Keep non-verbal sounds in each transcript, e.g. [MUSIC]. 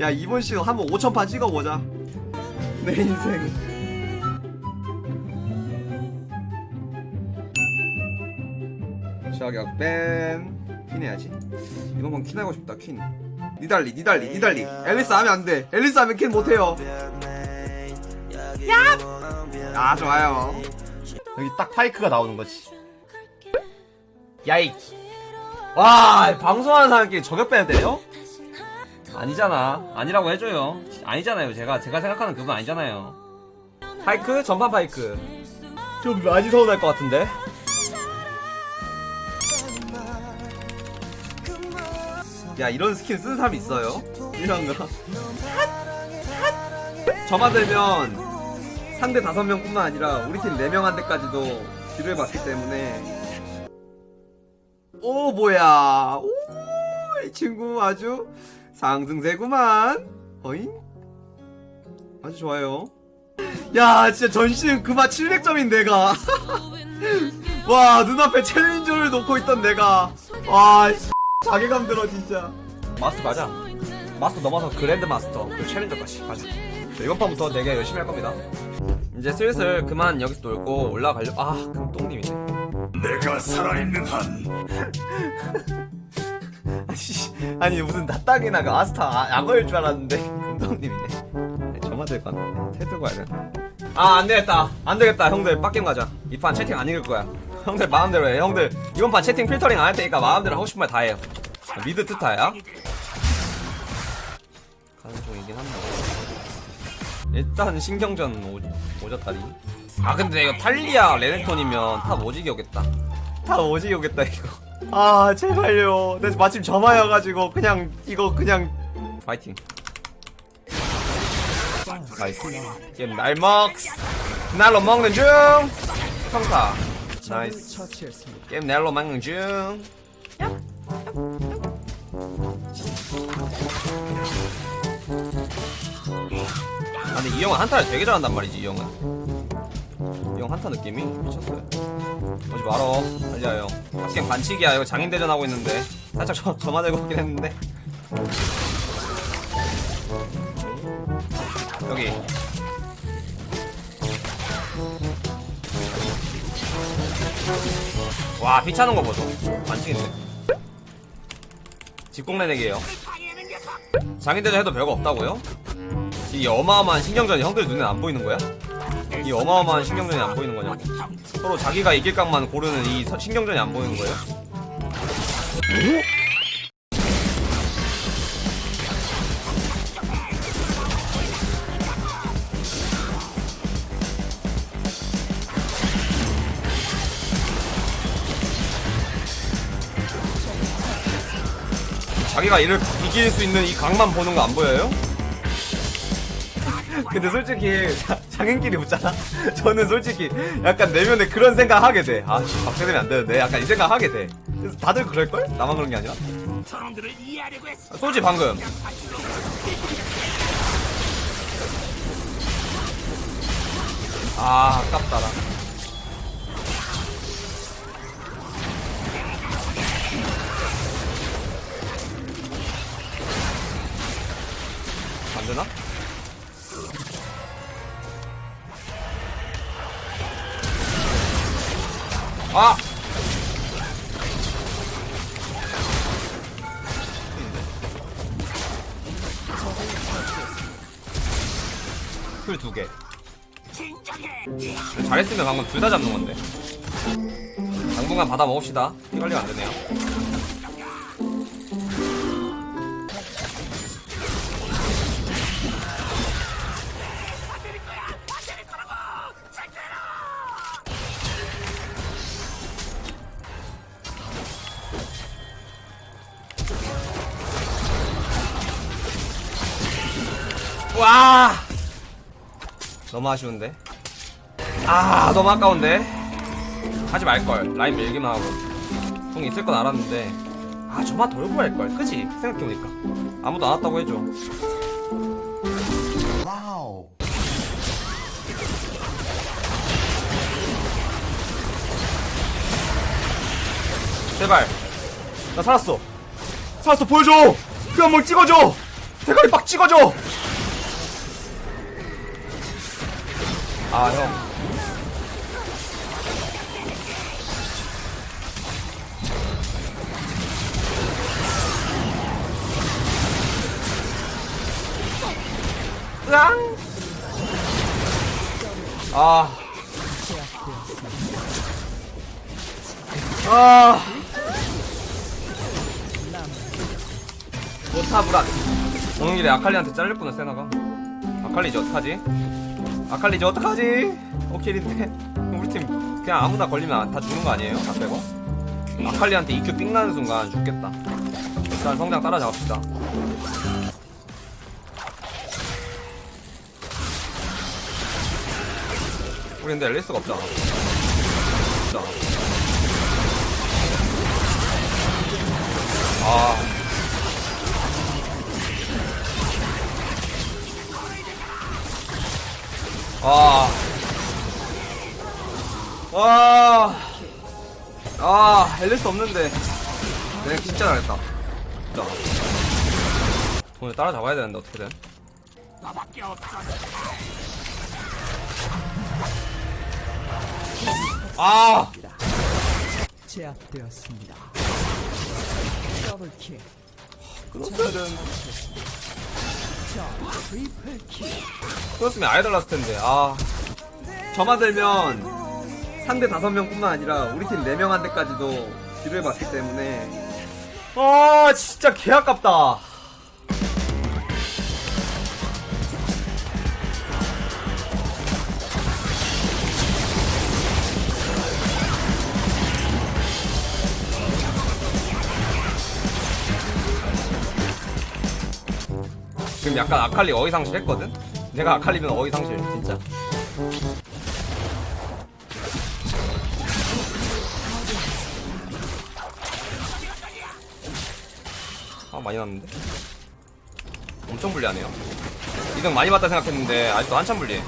야 이번 시즌 한번 5천판 찍어보자. 내 인생. 저격 뱀 퀸해야지. 이번 번 퀸하고 싶다 퀸. 니달리 니달리 니달리. 앨리스 하면 안돼. 앨리스 하면 퀸 못해요. 야! 좋아요. 여기 딱 파이크가 나오는 거지. 야이. 와 방송하는 사람끼리 저격 빼야 돼요? 아니잖아. 아니라고 해줘요. 아니잖아요. 제가 제가 생각하는 그분 아니잖아요. 파이크? 전판 파이크. 좀 많이 서운할 것 같은데? 야 이런 스킨 쓰는 사람 있어요? 이런 거. 저만 들면 상대 다섯 명뿐만 아니라 우리 팀네 명한테까지도 지도해 봤기 때문에. 오 뭐야. 오 이 친구 아주 상승세구만. 어잉? 아주 좋아요. 야 진짜 전신 그만 700점인 내가. [LAUGHS] 와 눈앞에 챌린저를 놓고 있던 내가. 와 씨, 자괴감 들어 진짜. 마스터 가자. 마스터 넘어서 그랜드 마스터 그 챌린저까지 가자. 자, 이번 판부터 내가 열심히 할 겁니다. 이제 슬슬 그만 여기서 놀고 올라가려 아 금똥님이네. 내가 살아있는 한 아니, 무슨 낫딱이나 그 아스타 아- 악어일 줄 알았는데. [LAUGHS] 금동님이네. 저만 될것 같네. 테드 가야 돼아 안되겠다. 안되겠다. 형들 빡겜 가자. 이 판 채팅 안 읽을 거야. 형들 마음대로 해. 형들 이번 판 채팅 필터링 안 할 테니까 마음대로 하고 싶은 말 다 해요. mid 트타야? 가는 중이긴 한데. 일단 신경전 오, 오졌다리 아 근데 이거 탈리아 레넥톤이면 top 오지게 오겠다. top 오지게 오겠다 이거 아 제발요. 나 마침 점화여가지고 그냥 이거 그냥 파이팅. nice. 게임 날먹스 날로 먹는 중. 평타. nice. 게임 날로 먹는 중. 아 근데 이 형은 한타를 되게 잘한단 말이지 이 형은. 이 형 한타 느낌이 미쳤어요. 오지 말어. 달려요. 탑갱 반칙이야. 이거 장인대전 하고 있는데. 살짝 저, 저만 알고 있긴 했는데. 여기. 와 피차는 거 보소. 반칙인데. 직공내내기에요. 장인대전 해도 별거 없다고요? 이 어마어마한 신경전이 형들 눈에 안 보이는 거야? 이 어마어마한 신경전이 안 보이는 거냐고 서로 자기가 이길 각만 고르는 이 서- 신경전이 안 보이는 거예요? 자기가 이를 이길 수 있는 이 각만 보는 거 안 보여요? 근데 솔직히 자- 장인끼리 붙잖아. [LAUGHS] 저는 솔직히 약간 내면에 그런 생각 하게 돼. 아, 씨, 박대되면 안 되는데. 약간 이 생각 하게 돼. 그래서 다들 그럴 걸? 나만 그런 게 아니라. 아, 쏘지 방금. 아, 아깝다 나. 풀 두 개. 잘했으면 방금 둘 다 잡는 건데. 당분간 받아 먹읍시다. 피 관리가 안 되네요. 와! 너무 아쉬운데. 아, 너무 아까운데. 하지 말걸. 라인 밀기만 하고. 궁 있을 건 알았는데. 아, 저만 돌고 할걸. 그지? 생각해보니까. 아무도 안 왔다고 해줘. 와우. 제발. 나 살았어. 살았어, 보여줘! 그 한번 찍어줘! 대가리 빡 찍어줘! 아, 형. 으앙! 아. 아. 못하브라. 오는 길에 아칼리한테 잘릴 뻔했어, 세나가. 아칼리지, 어떡하지? 아칼리지, 어떡하지? 오킬인데. 우리 팀 그냥 아무나 걸리면 다 죽는 거 아니에요? 다 빼고? 아칼리한테 EQ 삥 나는 순간 죽겠다. 일단 성장 따라잡읍시다. 우리 근데 앨리스가 없잖아. 없잖아. 아. 와. 아, 앨리스 없는데. 내가 진짜 잘했다. 진짜. 돈을 따라잡아야 되는데, 어떻게든. 너밖에 없어. 아! 제압되었습니다. 더블킬, 끊었어야 되는데. 끊었으면 아예 달랐을 텐데, 아. 저만 들면 상대 다섯 명뿐만 아니라 우리 팀네 명한테까지도 뒤를 봤기 때문에. 아, 진짜 개 아깝다. 지금 약간 아칼리 어휘상실 했거든? 내가 아칼리면 어휘상실, 진짜. 아, 많이 났는데? 엄청 불리하네요. 2등 많이 봤다 생각했는데, 아직도 한참 불리해.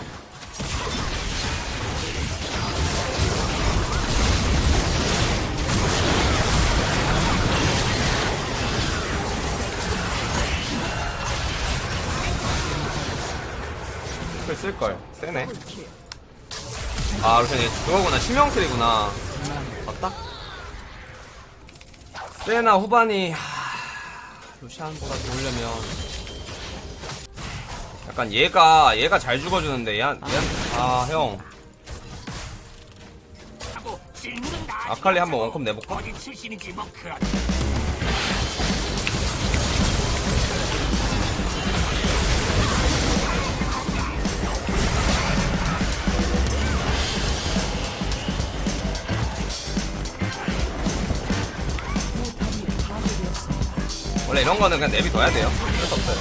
쓸걸. 세네. 아, 루션이 그거구나. 치명틀이구나. 맞다? 세나 후반이, 하... 루시안보다 좋으려면. 약간 얘가, 얘가 잘 죽어주는데, 얘, 한, 얘, 아, 형. 하고 질문은 나. 아칼리 한번 원컵 내볼까? 원래 이런 거는 그냥 내비둬야 돼요. 어쩔 수 없어요.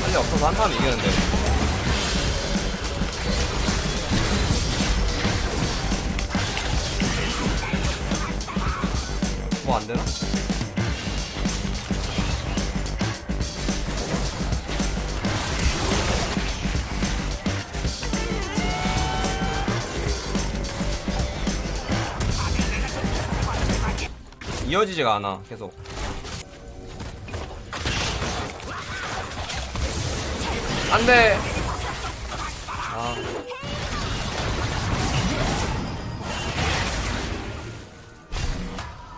빨리 없어서 한타면 이기는데. 뭐 안 되나? 이어지지가 않아 계속. 안돼! 아.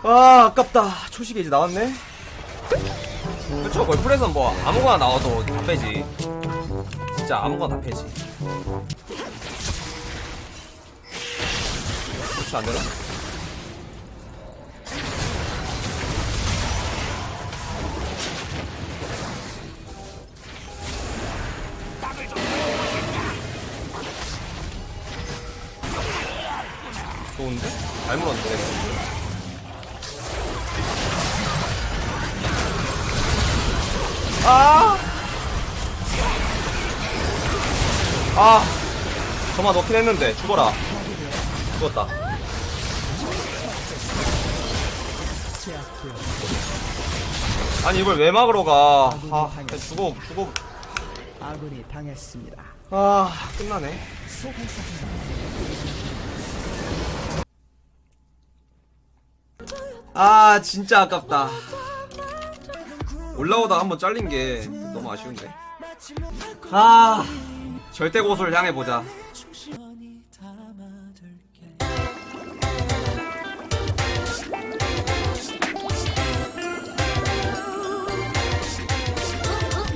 아 아깝다. 초식이 이제 나왔네? 그쵸 골프에선 뭐 아무거나 나와도 다 빼지. 진짜 아무거나 다 빼지. 그렇지 안되나? 좋은데? 잘 물었는데 아! 아! 저만 넣긴 했는데 죽어라 죽었다. 아니 이걸 왜 막으러 가 아, 죽어 죽어 아군이 당했습니다. 아 끝나네 아 진짜 아깝다. 올라오다 한번 잘린 게 너무 아쉬운데. 아 절대 고소를 향해 보자